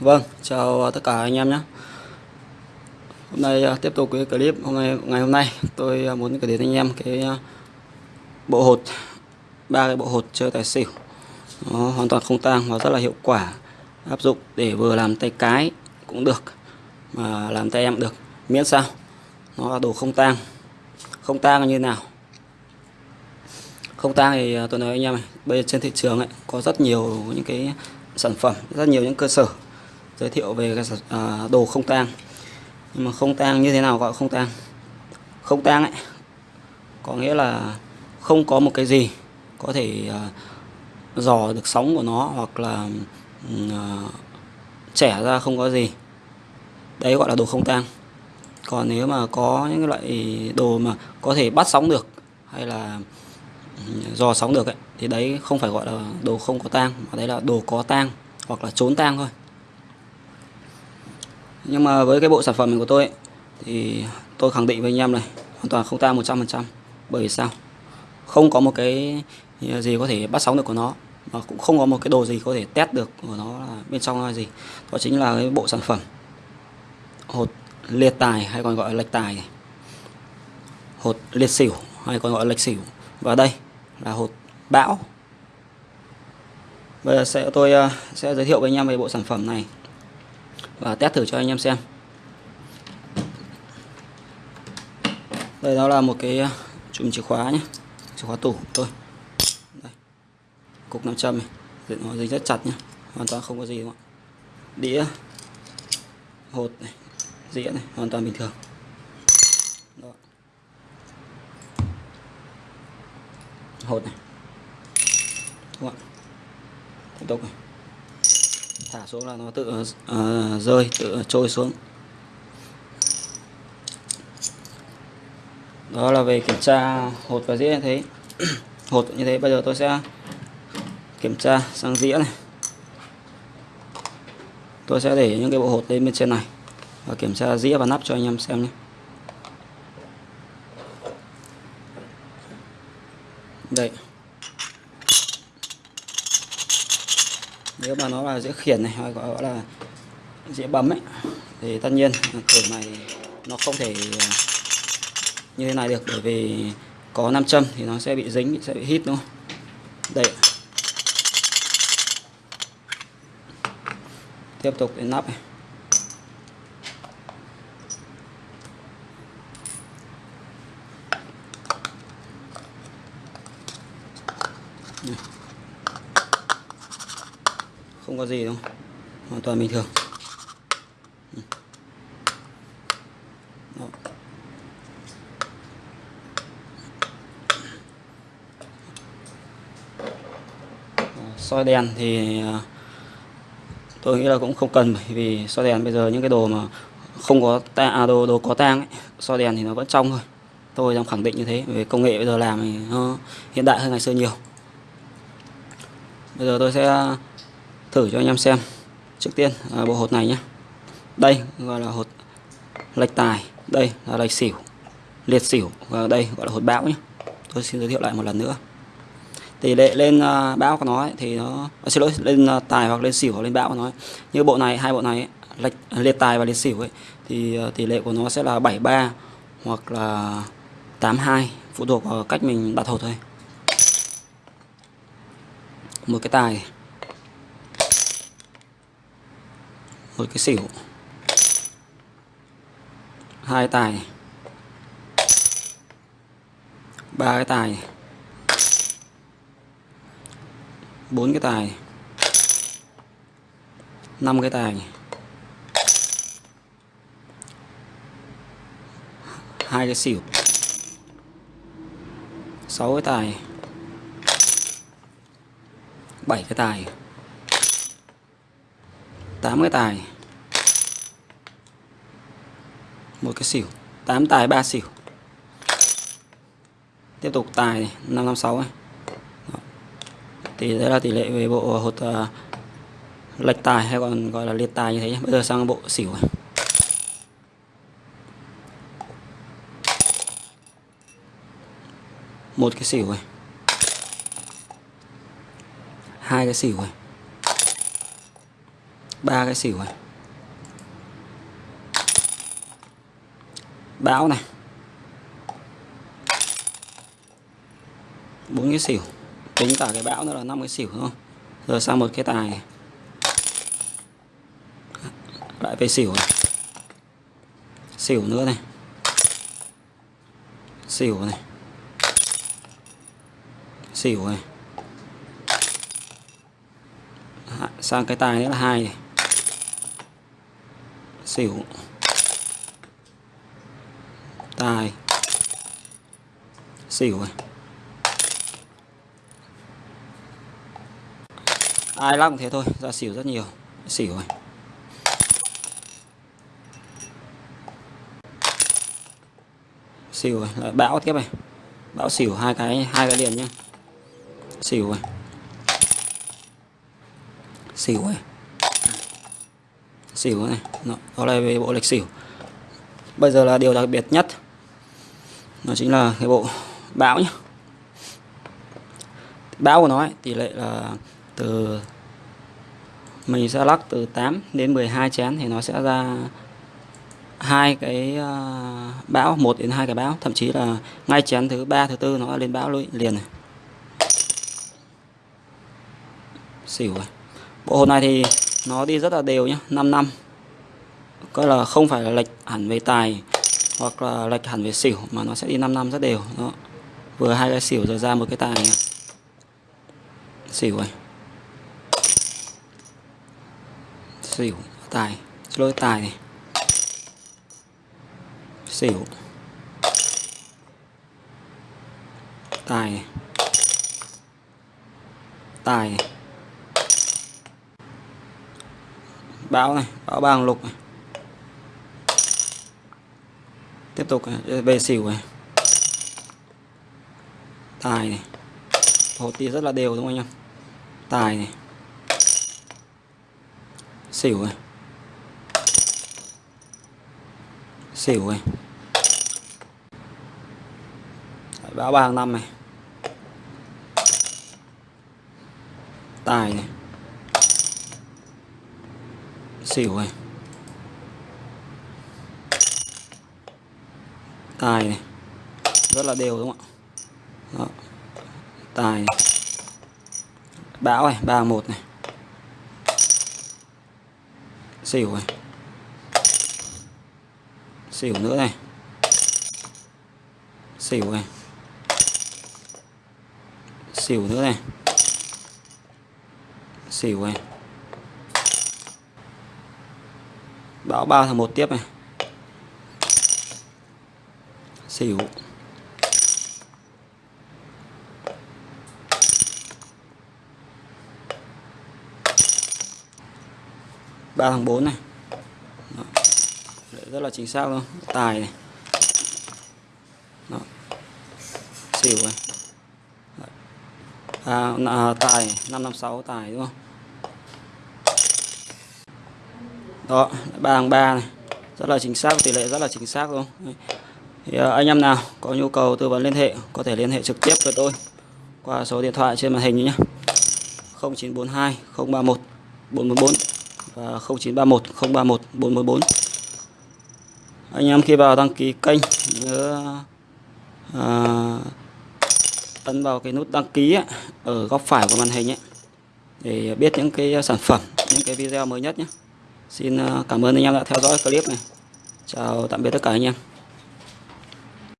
Vâng, chào tất cả anh em nhé. Hôm nay à, tiếp tục cái clip hôm nay ngày hôm nay. Tôi à, muốn kể đến anh em cái à, bộ hột ba cái bộ hột chơi tài xỉu. Nó hoàn toàn không tang và rất là hiệu quả. Áp dụng để vừa làm tay cái cũng được mà làm tay em được. Miễn sao nó là đồ không tang. Không tang là như nào? Không tang thì tôi nói anh em này bây giờ trên thị trường ấy có rất nhiều những cái sản phẩm rất nhiều những cơ sở giới thiệu về cái à, đồ không tang. Nhưng mà không tang như thế nào gọi không tang? Không tang ấy có nghĩa là không có một cái gì có thể uh, dò được sóng của nó hoặc là uh, à, trẻ ra không có gì. Đấy gọi là đồ không tang. Còn nếu mà có những loại đồ mà có thể bắt sóng được hay là dò sóng được ấy, thì đấy không phải gọi là đồ không có tang mà đấy là đồ có tang hoặc là trốn tang thôi nhưng mà với cái bộ sản phẩm của tôi ấy, thì tôi khẳng định với anh em này hoàn toàn không tang 100% bởi vì sao? Không có một cái gì có thể bắt sóng được của nó mà cũng không có một cái đồ gì có thể test được của nó là bên trong là gì. Đó chính là cái bộ sản phẩm hột liệt tài hay còn gọi là lệch tài. Hột liệt xỉu hay còn gọi là lệch xỉu. Và đây là hột bão. Bây giờ sẽ tôi à, sẽ giới thiệu với anh em về bộ sản phẩm này và test thử cho anh em xem. Đây, đó là một cái ờ, chùm chìa khóa nhé. Chìa khóa tủ tôi đây. cục nam châm này. Nó dính rất chặt nhé. Hoàn toàn không có gì đúng không đĩa. Hột này. Dĩa này. Hoàn toàn bình thường. Đó. hột này. Đúng không tiếp tục này thả xuống là nó tự uh, rơi tự trôi xuống. Đó là về kiểm tra hột và dĩa như thế. Hột như thế bây giờ tôi sẽ kiểm tra sang dĩa này. Tôi sẽ để những cái bộ hột lên bên trên này và kiểm tra dĩa và nắp cho anh em xem nhé đây nếu mà nó là dĩa khiển này hay gọi là dĩa bấm ấy. Thì tất nhiên cửa này nó không thể à, như thế này được, bởi vì có nam châm thì nó sẽ bị dính, sẽ bị hít, đúng không? Đây tiếp tục đến nắp này. Không có gì đâu. Hoàn toàn bình thường. Đó. soi đèn thì à, tôi nghĩ là cũng không cần bởi vì soi đèn bây giờ những cái đồ mà không có ta à, đồ đồ có tang ấy, soi đèn thì nó vẫn trong thôi. Tôi đang khẳng định như thế về công nghệ bây giờ làm thì nó hiện đại hơn ngày xưa nhiều. Bây giờ tôi sẽ thử cho anh em xem trước tiên à, bộ hột này nhé đây gọi là hột lệch tài đây là lệch xỉu liệt xỉu và đây gọi là hột bão nhé tôi xin giới thiệu lại một lần nữa. Tỷ lệ lên à, bão của nó ấy, thì nó à, xin lỗi lên à, tài hoặc lên xỉu hoặc lên bão của nó ấy. như bộ này hai bộ này ấy, lệch liệt tài và liệt xỉu ấy thì à, tỷ lệ của nó sẽ là 73 hoặc là 82 phụ thuộc vào cách mình đặt hột thôi. Một cái tài. Một cái xỉu. Hai tài. Ba cái tài. Bốn cái tài. Năm cái tài. Hai cái xỉu. Sáu cái tài. Bảy cái tài. 8 cái tài một cái xỉu 8 tài 3 xỉu tiếp tục tài này, 556 này. Đó. thì đây là tỷ lệ về bộ hột uh, lệch tài hay còn gọi là liệt tài như thế nhé. bây giờ sang bộ xỉu này. một cái xỉu này hai cái xỉu này ba cái xỉu này. Bão này. Bốn cái xỉu. Tính cả cái bão nữa là năm cái xỉu đúng không rồi sang một cái tài này. Lại về xỉu này. Xỉu nữa này. Xỉu này. Xỉu này. Sang cái tài nữa là hai này xỉu. Tài. Xỉu rồi, ai lắc cũng thế thôi ra xỉu rất nhiều. Xỉu rồi, xỉu rồi lại bão tiếp này. Bão xỉu hai cái hai cái liền nhá. Xỉu rồi, xỉu rồi xỉu này. Đó, đó là về bộ lệch xỉu bây giờ là điều đặc biệt nhất. Nó chính là cái bộ bão nhé bão của nó ấy, tỷ lệ là từ mình sẽ lắc từ 8 đến 12 chén thì nó sẽ ra hai cái ờ, bão một đến hai cái bão. Thậm chí là ngay chén thứ ba thứ tư nó lên bão liền này xỉu rồi. Bộ hột này thì nó đi rất là đều nhé 5 năm. Coi là không phải là lệch hẳn về tài, hoặc là lệch hẳn về xỉu, mà nó sẽ đi 5 năm rất đều. Đó. Vừa hai cái xỉu rồi ra một cái tài này. xỉu rồi xỉu, tài. Lôi tài này. Xỉu. Tài này. Tài này. Báo này, báo bằng lục này. Tiếp tục về xỉu này. Tài này. Hột thì rất là đều đúng không anh em? Tài này. Xỉu này. Xỉu này. Báo ba hàng năm này. Tài này xỉu này tài này. Rất là đều đúng không ạ? Đó. tài này. bão này, ba một này. Xỉu này xỉu nữa này. Xỉu này xỉu nữa này. Xỉu này báo ba thằng một tiếp này. Xỉu. Ba thằng bốn này. Đó. rất là chính xác luôn. Tài này. Đó. xỉu này. À, à, tài năm năm sáu tài đúng không? Đó ba hàng ba này. Rất là chính xác tỷ lệ rất là chính xác luôn. Thì ờ, anh em nào có nhu cầu tư vấn liên hệ có thể liên hệ trực tiếp với tôi qua số điện thoại trên màn hình nhé. 0942 031 414 và 0931 031 414 anh em khi vào đăng ký kênh nhớ à, ấn vào cái nút đăng ký ấy, ở góc phải của màn hình ấy, để biết những cái sản phẩm những cái video mới nhất nhé. Xin ờ, cảm ơn anh em đã theo dõi clip này. Chào tạm biệt tất cả anh em.